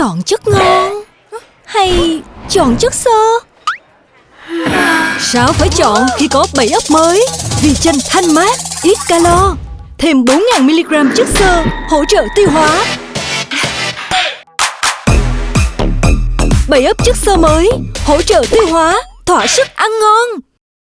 Chọn chất ngon? Hay chọn chất xơ? Sao phải chọn khi có 7 ấp mới? Vì chanh thanh mát, ít calo. Thêm 4.000mg chất xơ Hỗ trợ tiêu hóa. 7 ấp chất xơ mới Hỗ trợ tiêu hóa Thỏa sức ăn ngon.